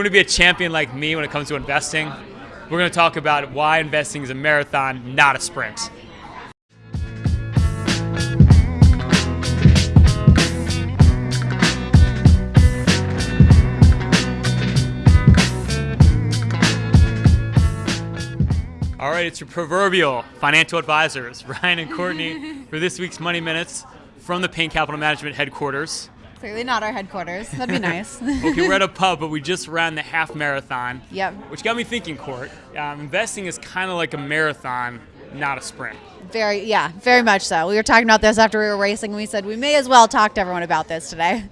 want to be a champion like me when it comes to investing, we're going to talk about why investing is a marathon, not a sprint. All right, it's your proverbial financial advisors, Ryan and Courtney, for this week's Money Minutes from the Payne Capital Management headquarters. Clearly not our headquarters. That'd be nice. okay, we're at a pub, but we just ran the half marathon. Yep. Which got me thinking, Court. Um, investing is kind of like a marathon, not a sprint. Very, yeah, very much so. We were talking about this after we were racing. And we said we may as well talk to everyone about this today.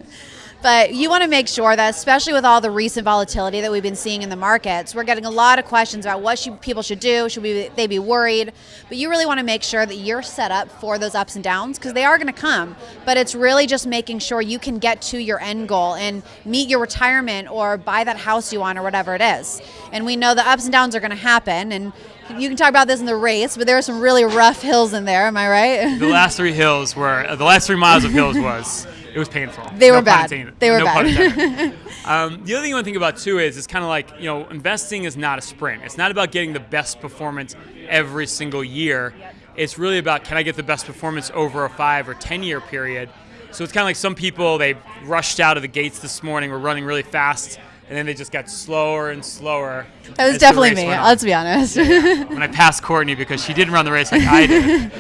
But you want to make sure that, especially with all the recent volatility that we've been seeing in the markets, we're getting a lot of questions about what should, people should do. Should we, they be worried? But you really want to make sure that you're set up for those ups and downs because they are going to come. But it's really just making sure you can get to your end goal and meet your retirement or buy that house you want or whatever it is. And we know the ups and downs are going to happen. And you can talk about this in the race, but there are some really rough hills in there. Am I right? The last three hills were the last three miles of hills was it was painful. They no were bad. They were no bad. um, the other thing you want to think about too is it's kind of like you know investing is not a sprint. It's not about getting the best performance every single year. It's really about can I get the best performance over a five or ten year period. So it's kind of like some people they rushed out of the gates this morning, were running really fast, and then they just got slower and slower. That was definitely me. Let's be honest. Yeah. when I passed Courtney because she didn't run the race like I did.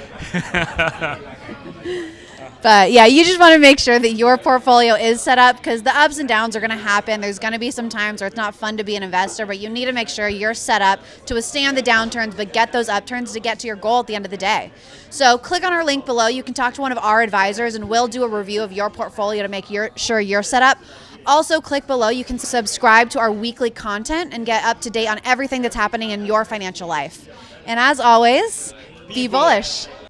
But yeah, you just want to make sure that your portfolio is set up because the ups and downs are going to happen. There's going to be some times where it's not fun to be an investor, but you need to make sure you're set up to withstand the downturns, but get those upturns to get to your goal at the end of the day. So click on our link below. You can talk to one of our advisors, and we'll do a review of your portfolio to make your, sure you're set up. Also, click below. You can subscribe to our weekly content and get up to date on everything that's happening in your financial life. And as always, be, be bullish. bullish.